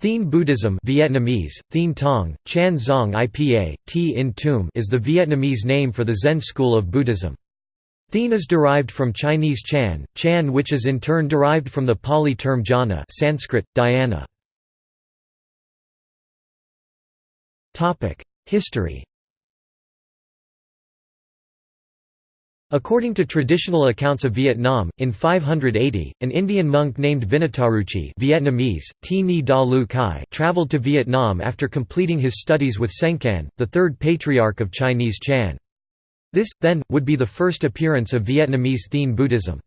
Thien Buddhism Vietnamese, Thien Tong, Chan Zong Ipa, T in Tum is the Vietnamese name for the Zen school of Buddhism. Thien is derived from Chinese Chan, Chan which is in turn derived from the Pali term jhana Sanskrit, dhyana. History According to traditional accounts of Vietnam, in 580, an Indian monk named Vinataruchi Vietnamese, Da Lu Kai traveled to Vietnam after completing his studies with Sengcan, the third patriarch of Chinese Chan. This, then, would be the first appearance of Vietnamese Thien Buddhism.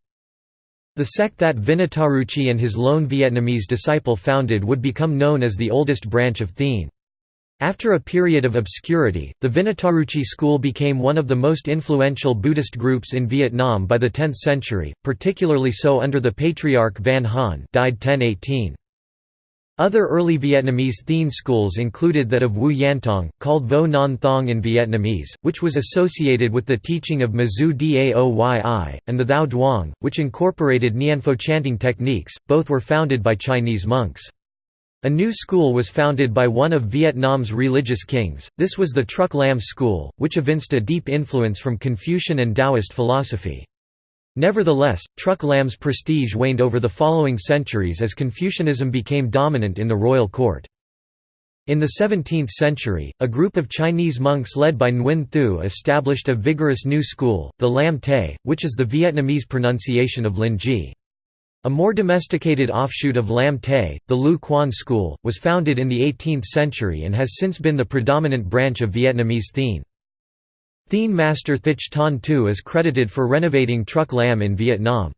The sect that Vinataruchi and his lone Vietnamese disciple founded would become known as the oldest branch of Thien. After a period of obscurity, the Vinataruchi school became one of the most influential Buddhist groups in Vietnam by the 10th century, particularly so under the Patriarch Van Hanh died 1018. Other early Vietnamese Thien schools included that of Wu Yantong, called Vo Ngon Thong in Vietnamese, which was associated with the teaching of Mazu Daoyi, and the Thao Duong, which incorporated Nianfo chanting techniques, both were founded by Chinese monks. A new school was founded by one of Vietnam's religious kings, this was the Truc Lam school, which evinced a deep influence from Confucian and Taoist philosophy. Nevertheless, Truc Lam's prestige waned over the following centuries as Confucianism became dominant in the royal court. In the 17th century, a group of Chinese monks led by Nguyen Thieu established a vigorous new school, the Lam Te, which is the Vietnamese pronunciation of Lin Ji. A more domesticated offshoot of Lam Te, the Lieu Quan school, was founded in the 18th century and has since been the predominant branch of Vietnamese Thien. Thien master Thich Thanh Tu is credited for renovating Truc Lam in Vietnam.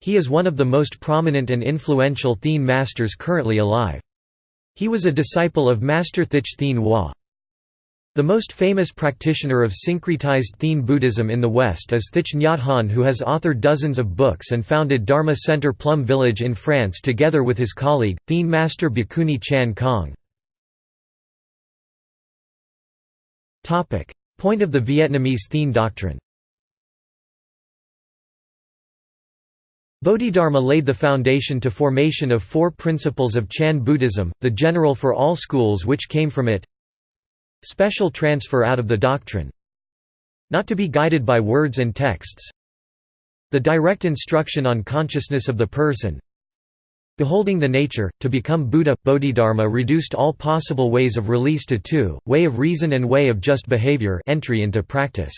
He is one of the most prominent and influential Thien masters currently alive. He was a disciple of Master Thich Thien Hoa. The most famous practitioner of syncretized Thien Buddhism in the West is Thich Nhat Hanh who has authored dozens of books and founded Dharma Center Plum Village in France together with his colleague, Thien master Bhikkhuni Chan Khong. Point of the Vietnamese Thien doctrine Bodhidharma laid the foundation to formation of four principles of Chan Buddhism, the general for all schools which came from it Special transfer out of the doctrine Not to be guided by words and texts The direct instruction on consciousness of the person Beholding the nature, to become Buddha, Bodhidharma reduced all possible ways of release to two, way of reason and way of just behavior entry into practice.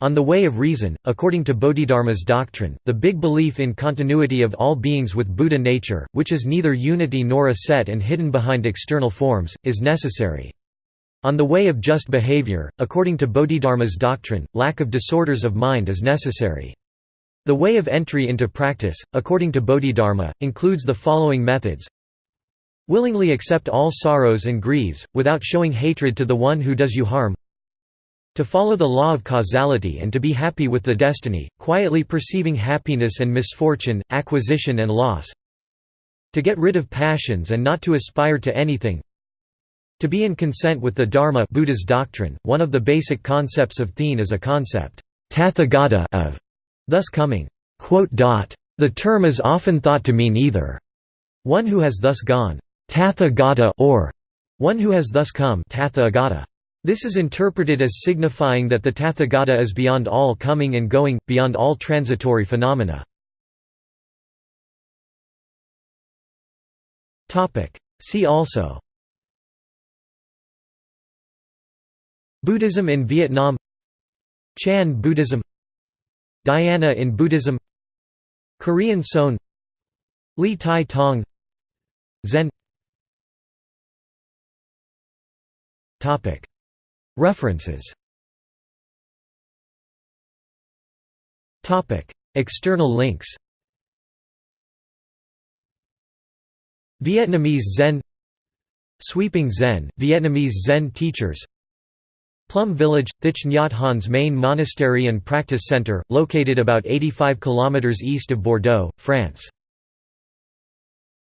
On the way of reason, according to Bodhidharma's doctrine, the big belief in continuity of all beings with Buddha nature, which is neither unity nor a set and hidden behind external forms, is necessary. On the way of just behavior, according to Bodhidharma's doctrine, lack of disorders of mind is necessary. The way of entry into practice, according to Bodhidharma, includes the following methods. Willingly accept all sorrows and griefs, without showing hatred to the one who does you harm. To follow the law of causality and to be happy with the destiny, quietly perceiving happiness and misfortune, acquisition and loss. To get rid of passions and not to aspire to anything to be in consent with the Dharma Buddha's doctrine, one of the basic concepts of Thien is a concept Tathagata of, thus coming. The term is often thought to mean either one who has thus gone Tathagata or one who has thus come Tathagata. This is interpreted as signifying that the Tathagata is beyond all coming and going, beyond all transitory phenomena. See also Buddhism in Vietnam Chan Buddhism Dhyana in Buddhism Korean Seon Li Tai Tong Zen. References. External links. Vietnamese Zen. Sweeping Zen, Vietnamese Zen teachers Plum Village, Thich Nhat Hanh's main monastery and practice center, located about 85 km east of Bordeaux, France.